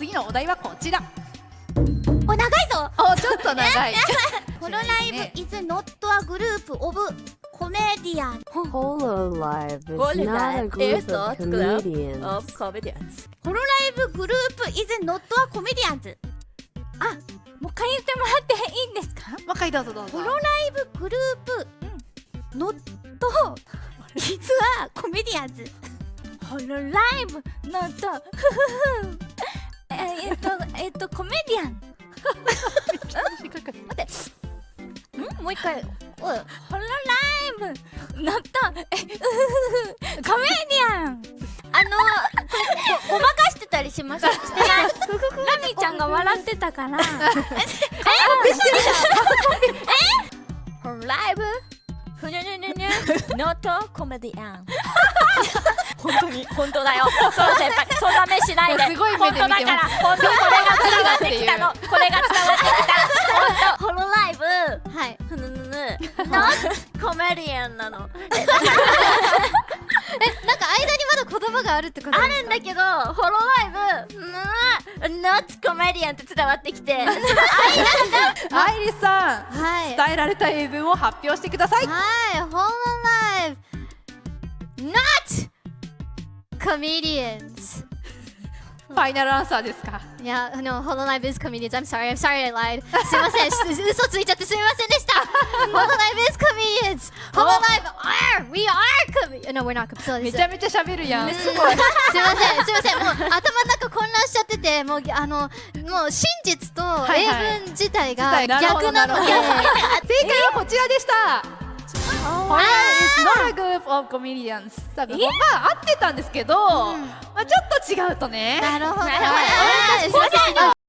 次のお題はこちら。お長いぞ。おちょっと長い。ホロライブ is not ア group of コメディアンホロライブ is not a group of comedians ホロライブグループ is not a comedians あもう一回言ってもらっていいんですか？もう一回どうぞどうぞ。ホロライブグループ not is ア comedians ホロライブ not フフフええっとえっとコメディアン。ん？もう一回。おいホロライブ？のとえうコメディアン。あのごごまかしてたりします？してない。ラミちゃんが笑ってたから。ホロライブ？ふにゅにゅにゅにゅ。not comedian 本当に。本当だよ。そう先輩。そんな目しないで。すごい目で見てます。本当だから。本当これが伝わってきたの。これが伝わってきた。本当。ホロライブ。はい。ふぬぬぬ。not comedian なの。なんか間にまだ言葉があるってことあるんだけどホロライブ。うん not comedian って伝わってきて。アイリスさんはい。伝えられた英文を発表してください。はい、ホロライブ。not comedians. ファイナルアンサーですか？いや、あの、ホロライブ is comedians. I'm sorry, I'm sorry I lied. すいません、し嘘ついちゃってすみませんでした。ホロライブ is comedians. ホロライブ are we are comedians No, we're not comedians めちゃめちゃ喋るやん。すごい。すみません、すみません、もう頭の中混乱しちゃってて、もうあのもう真実と英文自体が逆なので、正解はこちらでした。ホラー is not a group of comedians だから、まあ合ってたんですけど、うん、まあちょっと違うとね。なるほどなるほど